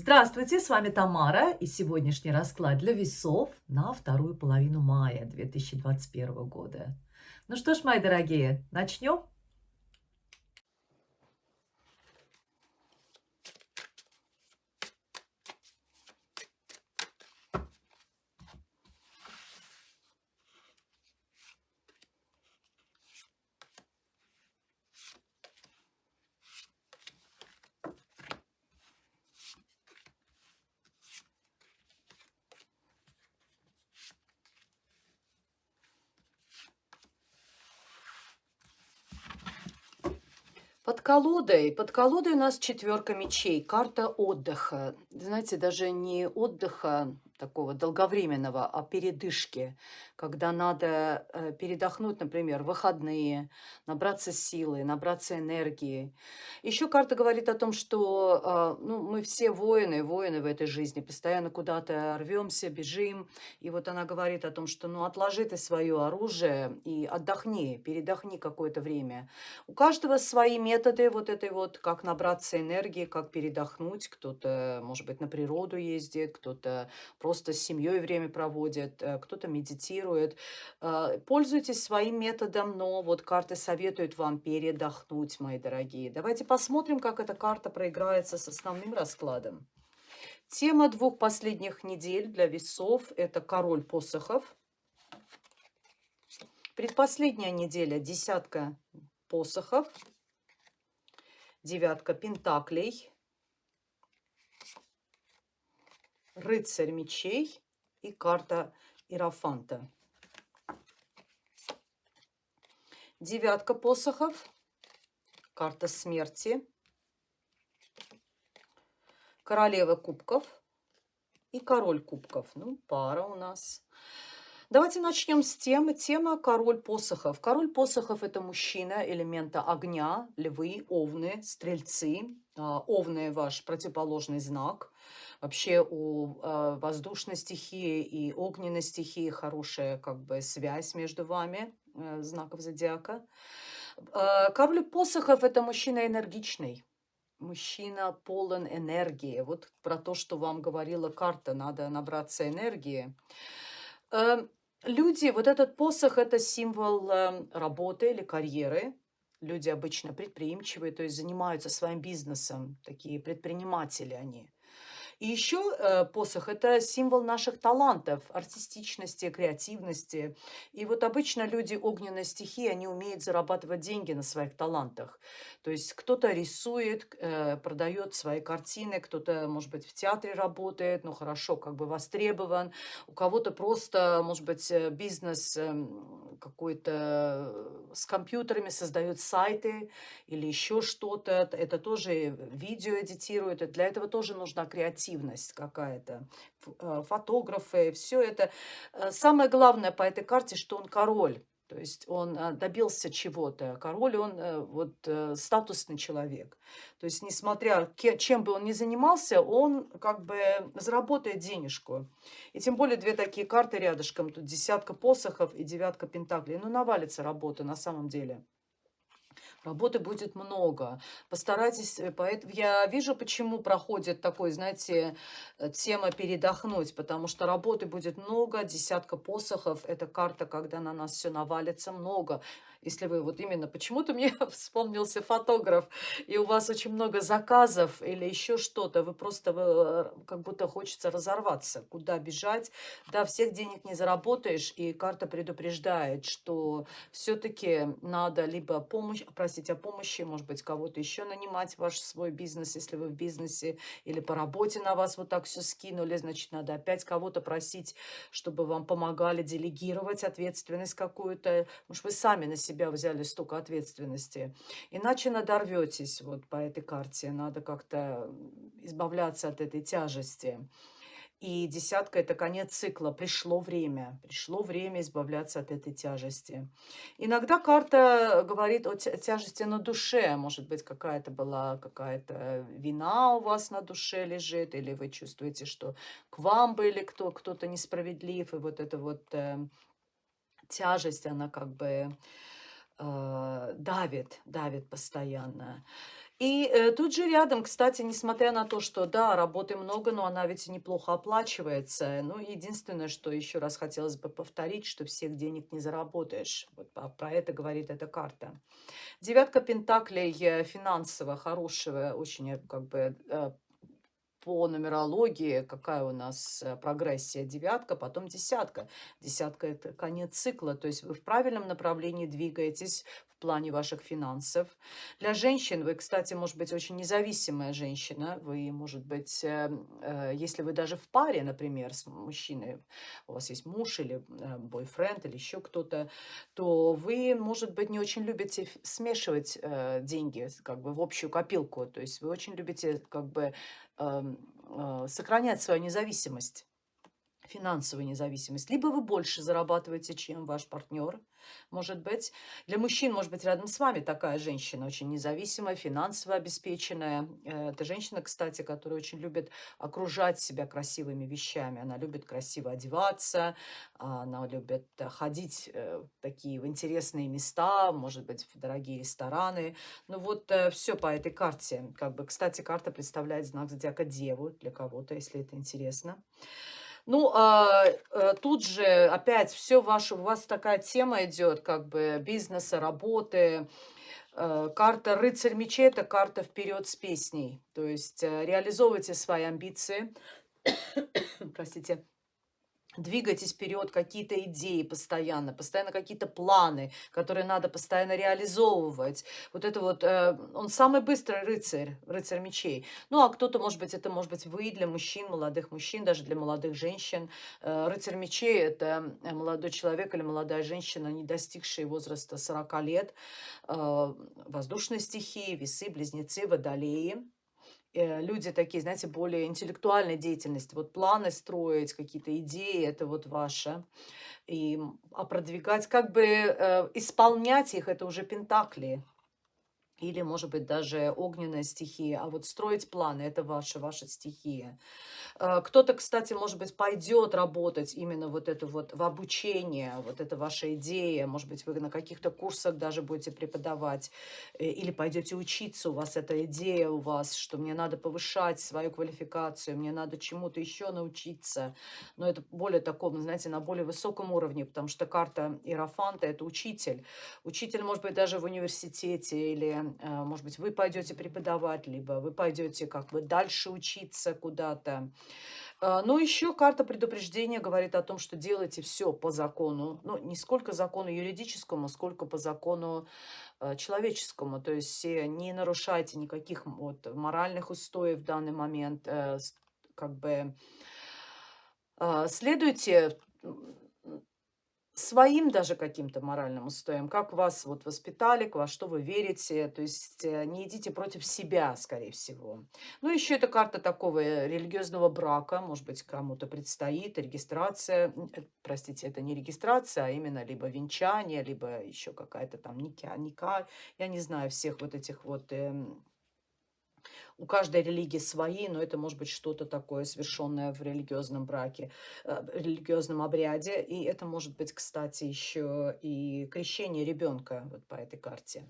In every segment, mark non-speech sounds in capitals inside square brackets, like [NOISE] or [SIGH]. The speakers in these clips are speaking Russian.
Здравствуйте, с вами Тамара и сегодняшний расклад для весов на вторую половину мая 2021 года. Ну что ж, мои дорогие, начнем? Под колодой, под колодой у нас четверка мечей, карта отдыха. Знаете, даже не отдыха такого долговременного, а передышки, когда надо э, передохнуть, например, выходные, набраться силы, набраться энергии. Еще карта говорит о том, что э, ну, мы все воины, воины в этой жизни, постоянно куда-то рвемся, бежим. И вот она говорит о том, что ну, отложи ты свое оружие и отдохни, передохни какое-то время. У каждого свои методы вот этой вот, как набраться энергии, как передохнуть. Кто-то, может быть, на природу ездит, кто-то просто с семьей время проводит, э, кто-то медитирует. Э, пользуйтесь своим методом, но вот карты советуют вам передохнуть, мои дорогие. Давайте посмотрим, как эта карта проиграется с основным раскладом. Тема двух последних недель для весов – это король посохов. Предпоследняя неделя – десятка посохов, девятка пентаклей – рыцарь мечей и карта Иерофанта. Девятка посохов, карта смерти, королева кубков и король кубков. Ну, пара у нас. Давайте начнем с темы. Тема «Король посохов». Король посохов – это мужчина элемента огня, львы, овны, стрельцы. А, овны – ваш противоположный знак. Вообще у э, воздушной стихии и огненной стихии хорошая как бы связь между вами, э, знаков зодиака. Э, король посохов – это мужчина энергичный. Мужчина полон энергии. Вот про то, что вам говорила карта, надо набраться энергии. Э, люди, вот этот посох – это символ э, работы или карьеры. Люди обычно предприимчивые, то есть занимаются своим бизнесом, такие предприниматели они. И еще э, посох – это символ наших талантов, артистичности, креативности. И вот обычно люди огненной стихии, они умеют зарабатывать деньги на своих талантах. То есть кто-то рисует, э, продает свои картины, кто-то, может быть, в театре работает, ну хорошо, как бы востребован. У кого-то просто, может быть, э, бизнес эм, какой-то с компьютерами создает сайты или еще что-то. Это тоже видео эдитирует. Для этого тоже нужна креативность активность какая-то, э, фотографы, все это. Э, самое главное по этой карте, что он король. То есть он э, добился чего-то. Король, он вот статусный человек. То есть, несмотря, чем бы он ни занимался, он как бы заработает денежку. И тем более две такие карты рядышком. Тут десятка посохов и девятка пентаклей. Ну, навалится работа на самом деле. Работы будет много. Постарайтесь, э, поэтому я вижу, почему проходит такой, знаете, э, тема передохнуть, потому что работы будет много, десятка посохов, это карта, когда на нас все навалится много если вы вот именно почему-то мне [LAUGHS] вспомнился фотограф, и у вас очень много заказов или еще что-то, вы просто вы, э, как будто хочется разорваться, куда бежать. Да, всех денег не заработаешь, и карта предупреждает, что все-таки надо либо помощь, просить о помощи, может быть, кого-то еще нанимать ваш свой бизнес, если вы в бизнесе, или по работе на вас вот так все скинули, значит, надо опять кого-то просить, чтобы вам помогали делегировать ответственность какую-то, может, вы сами на себя взяли столько ответственности. Иначе надорветесь вот по этой карте. Надо как-то избавляться от этой тяжести. И десятка – это конец цикла. Пришло время. Пришло время избавляться от этой тяжести. Иногда карта говорит о тяжести на душе. Может быть, какая-то была какая-то вина у вас на душе лежит, или вы чувствуете, что к вам были кто, кто-то несправедлив, и вот эта вот э, тяжесть, она как бы давит, давит постоянно. И э, тут же рядом, кстати, несмотря на то, что да, работы много, но она ведь неплохо оплачивается. Ну, единственное, что еще раз хотелось бы повторить, что всех денег не заработаешь. Вот про это говорит эта карта. Девятка пентаклей э, финансово хорошего, очень э, как бы э, по нумерологии, какая у нас прогрессия, девятка, потом десятка. Десятка – это конец цикла, то есть вы в правильном направлении двигаетесь, плане ваших финансов. Для женщин вы, кстати, может быть очень независимая женщина. Вы, может быть, э, э, если вы даже в паре, например, с мужчиной, у вас есть муж или э, бойфренд или еще кто-то, то вы, может быть, не очень любите смешивать деньги как бы в общую копилку. То есть вы очень любите как бы эм, сохранять свою независимость финансовую независимость. Либо вы больше зарабатываете, чем ваш партнер, может быть. Для мужчин, может быть, рядом с вами такая женщина, очень независимая, финансово обеспеченная. Э, это женщина, кстати, которая очень любит окружать себя красивыми вещами. Она любит красиво одеваться, она любит э, ходить э, в такие в интересные места, может быть, в дорогие рестораны. Ну вот все по этой карте. Как бы, кстати, карта представляет знак зодиака Деву для кого-то, если это интересно. Ну, а, а, тут же опять все ваше, у вас такая тема идет, как бы бизнеса, работы. А, карта рыцарь мечей – это карта вперед с песней. То есть э, реализовывайте свои амбиции. Простите двигайтесь вперед, какие-то идеи постоянно, постоянно какие-то планы, которые надо постоянно реализовывать. Вот это вот, э, он самый быстрый рыцарь, рыцарь мечей. Ну, а кто-то, может быть, это может быть вы для мужчин, молодых мужчин, даже для молодых женщин. Э, рыцарь мечей – это молодой человек или молодая женщина, не достигшая возраста 40 лет, э, воздушной стихии, весы, близнецы, водолеи – Э, люди такие, знаете, более интеллектуальной деятельности. Вот планы строить, какие-то идеи, это вот ваше. И, а продвигать, как бы э, исполнять их, это уже пентакли или, может быть, даже огненная стихия. А вот строить планы – это ваша, ваша стихия. Э, кто-то, кстати, может быть, пойдет работать именно вот это вот в обучение, вот это ваша идея. Может быть, вы на каких-то курсах даже будете преподавать э, или пойдете учиться. У вас эта идея у вас, что мне надо повышать свою квалификацию, мне надо чему-то еще научиться. Но это более таком, знаете, на более высоком уровне, потому что карта Иерофанта – это учитель. Учитель, может быть, даже в университете или может быть, вы пойдете преподавать, либо вы пойдете как бы дальше учиться куда-то. Э, но еще карта предупреждения говорит о том, что делайте все по закону. Ну, не сколько закону юридическому, сколько по закону э, человеческому. То есть не нарушайте никаких вот моральных устоев в данный момент. Как бы следуйте своим даже каким-то моральным устоям, как вас вот воспитали, во что вы верите, то есть э, не идите против себя, скорее всего. Ну, еще это карта такого э, религиозного брака, может быть, кому-то предстоит регистрация, э, простите, это не регистрация, а именно либо венчание, либо еще какая-то там ника, ника, я не знаю всех вот этих вот эм, у каждой религии свои, но это может быть что-то такое, совершенное в религиозном браке, э, религиозном обряде. И это может быть, кстати, еще и крещение ребенка вот по этой карте.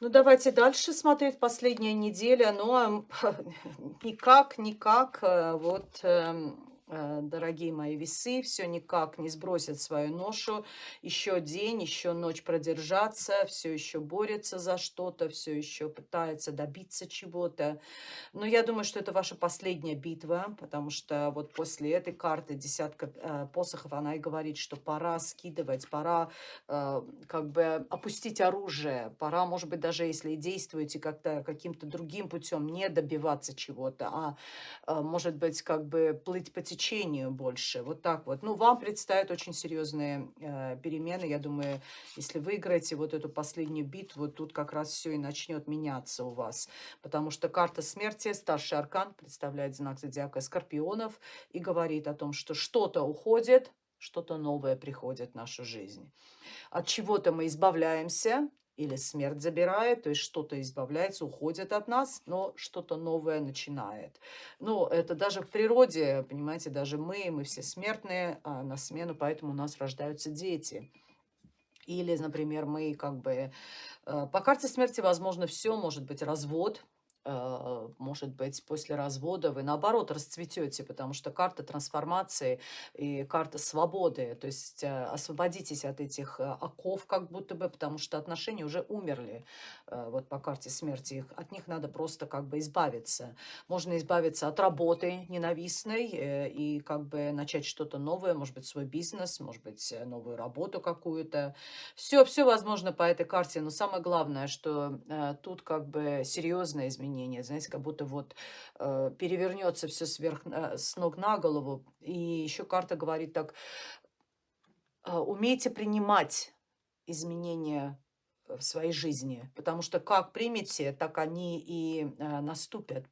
Ну, давайте дальше смотреть последняя неделя. Но [LAUGHS] никак, никак, э, вот эм, дорогие мои весы, все никак не сбросят свою ношу. Еще день, еще ночь продержаться, все еще борется за что-то, все еще пытается добиться чего-то. Но я думаю, что это ваша последняя битва, потому что вот после этой карты десятка э, посохов, она и говорит, что пора скидывать, пора э, как бы опустить оружие, пора, может быть, даже если действуете как-то каким-то другим путем, не добиваться чего-то, а э, может быть, как бы плыть по течению течению больше. Вот так вот. Ну, вам предстоят очень серьезные э, перемены. Я думаю, если выиграете вот эту последнюю битву, тут как раз все и начнет меняться у вас. Потому что карта смерти, старший аркан, представляет знак зодиака Скорпионов и говорит о том, что что-то уходит, что-то новое приходит в нашу жизнь. От чего-то мы избавляемся, или смерть забирает, то есть что-то избавляется, уходит от нас, но что-то новое начинает. Ну, это даже в природе, понимаете, даже мы, мы все смертные, а на смену, поэтому у нас рождаются дети. Или, например, мы как бы... Э, по карте смерти возможно все, может быть развод, может быть, после развода вы наоборот расцветете, потому что карта трансформации и карта свободы, то есть э, освободитесь от этих оков как будто бы, потому что отношения уже умерли, вот по карте смерти, их, от них надо просто как бы избавиться. Можно избавиться от работы ненавистной и как бы начать что-то новое, может быть, свой бизнес, может быть, новую работу какую-то. Все, все возможно по этой карте, но самое главное, что тут как бы серьезное изменение изменения. Знаете, как будто вот э, перевернется все сверх, э, с ног на голову. И еще карта говорит так, э, умейте принимать изменения в своей жизни, потому что как примете, так они и э, наступят.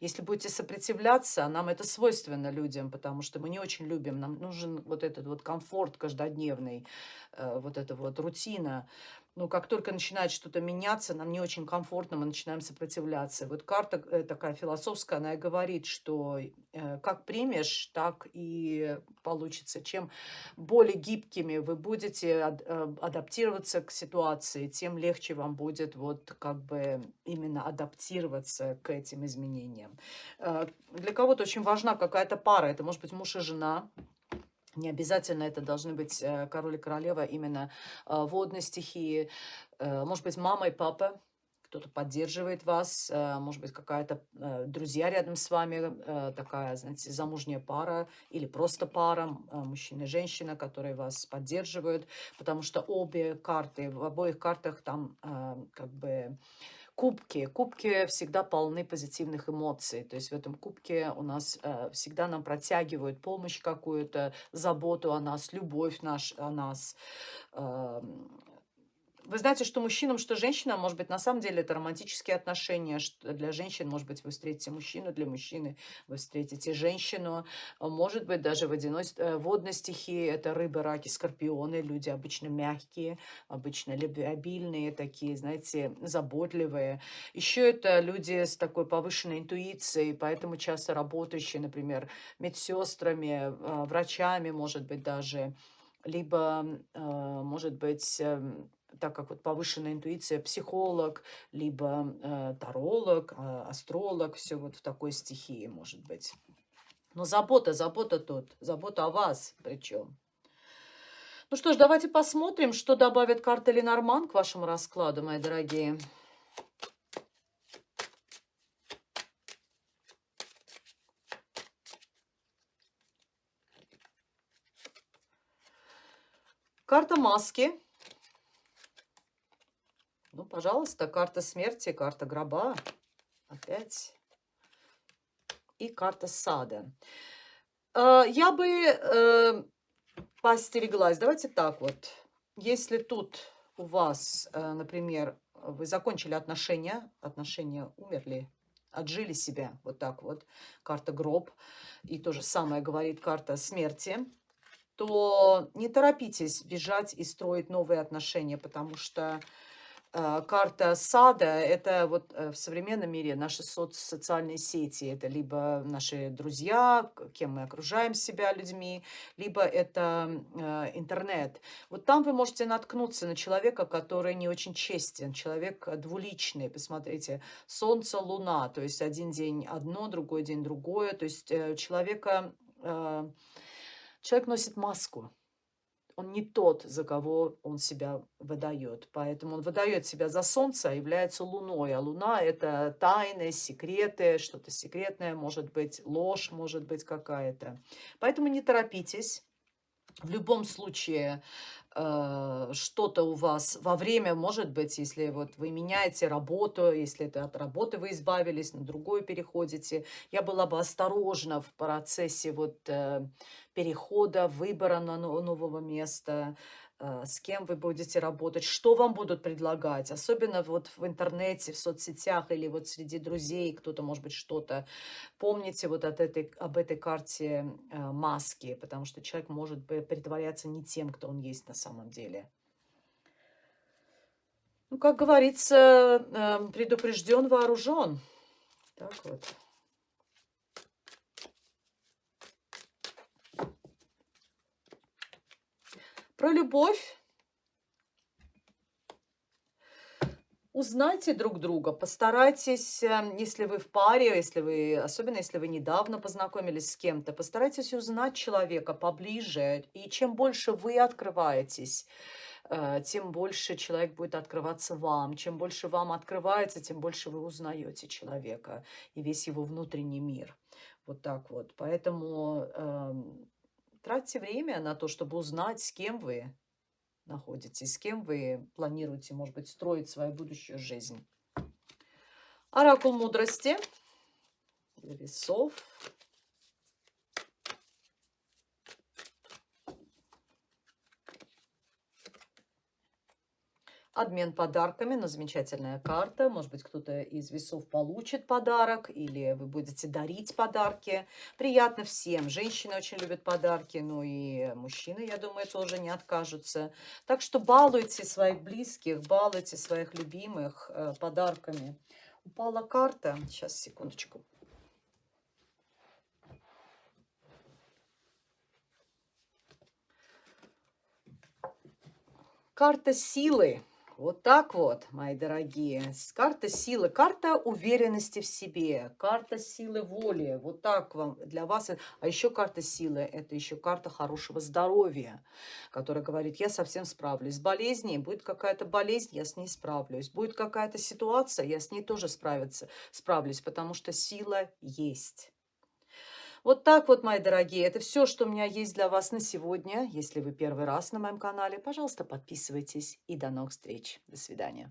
Если будете сопротивляться, нам это свойственно людям, потому что мы не очень любим, нам нужен вот этот вот комфорт каждодневный, э, вот эта вот рутина ну, как только начинает что-то меняться, нам не очень комфортно, мы начинаем сопротивляться. Вот карта э, такая философская, она и говорит, что э, как примешь, так и получится. Чем более гибкими вы будете э, адаптироваться к ситуации, тем легче вам будет вот как бы именно адаптироваться к этим изменениям. Для кого-то очень важна какая-то пара, это может быть муж и жена, не обязательно это должны быть э, король и королева именно э, водной стихии. Э, может быть, мама и папа, кто-то поддерживает вас, может быть, какая-то друзья рядом с вами, такая, знаете, замужняя пара или просто пара, мужчина и женщина, которые вас поддерживают, потому что обе карты, в обоих картах там как бы Кубки. Кубки всегда полны позитивных эмоций. То есть в этом кубке у нас э, всегда нам протягивают помощь какую-то, заботу о нас, любовь наш, о нас. Э, вы знаете, что мужчинам, что женщинам, может быть, на самом деле это романтические отношения. Для женщин, может быть, вы встретите мужчину, для мужчины вы встретите женщину. А может быть, даже водяной, э, водной стихии это рыбы, раки, скорпионы. Люди обычно мягкие, обычно любвеобильные, такие, знаете, заботливые. Еще это люди с такой повышенной интуицией, поэтому часто работающие, например, медсестрами, э, врачами, может быть, даже либо, э, может быть, эм, так как вот повышенная интуиция, психолог, либо э, таролог, э, астролог, все вот в такой стихии может быть. Но забота, забота тут, забота о вас причем. Ну что ж, давайте посмотрим, что добавит карта Ленорман к вашему раскладу, мои дорогие. Карта маски. Ну, пожалуйста, карта смерти, карта гроба. Опять. И карта сада. Э, я бы э, постереглась. Давайте так вот. Если тут у вас, э, например, вы закончили отношения, отношения умерли, отжили себя, вот так вот, карта гроб, и то же самое говорит карта смерти, то не торопитесь бежать и строить новые отношения, потому что а, карта сада– это вот э, в современном мире наши соц социальные сети. Это либо наши друзья, кем мы окружаем себя людьми, либо это э, интернет. Вот там вы можете наткнуться на человека, который не очень честен, человек двуличный. Посмотрите, солнце, луна, то есть один день одно, другой день другое. То есть э, человека, человек носит маску он не тот, за кого он себя выдает. Поэтому он выдает себя за солнце, а является луной. А луна – это тайны, секреты, что-то секретное, может быть, ложь, может быть какая-то. Поэтому не торопитесь. В любом случае, э, что-то у вас во время, может быть, если вот вы меняете работу, если это от работы вы избавились, на другую переходите, я была бы осторожна в процессе вот э, перехода, выбора на нового места, с кем вы будете работать, что вам будут предлагать, особенно вот в интернете, в соцсетях или вот среди друзей, кто-то, может быть, что-то. Помните вот от этой, об этой карте э, маски, потому что человек может притворяться не тем, кто он есть на самом деле. Ну, как говорится, э, предупрежден, вооружен. Так вот. Про любовь. Узнайте друг друга, постарайтесь, эм, если вы в паре, если вы, особенно если вы недавно познакомились с кем-то, постарайтесь узнать человека поближе. И чем больше вы открываетесь, э, тем больше человек будет открываться вам. Чем больше вам открывается, тем больше вы узнаете человека и весь его внутренний мир. Вот так вот. Поэтому эм, тратьте время на то, чтобы узнать, с кем вы находитесь, с кем вы планируете, может быть, строить свою будущую жизнь. Оракул мудрости, весов. Обмен подарками, но замечательная карта. Может быть, кто-то из весов получит подарок, или вы будете дарить подарки. Приятно всем. Женщины очень любят подарки, ну и мужчины, я думаю, тоже не откажутся. Так что балуйте своих близких, балуйте своих любимых э, подарками. Упала карта. Сейчас, секундочку. Карта силы. Вот так вот, мои дорогие. Карта силы, карта уверенности в себе, карта силы воли. Вот так вам для вас. А еще карта силы – это еще карта хорошего здоровья, которая говорит, я совсем справлюсь. С болезнью будет какая-то болезнь, я с ней справлюсь. Будет какая-то ситуация, я с ней тоже справиться, справлюсь, потому что сила есть. Вот так вот, мои дорогие, это все, что у меня есть для вас на сегодня. Если вы первый раз на моем канале, пожалуйста, подписывайтесь и до новых встреч. До свидания.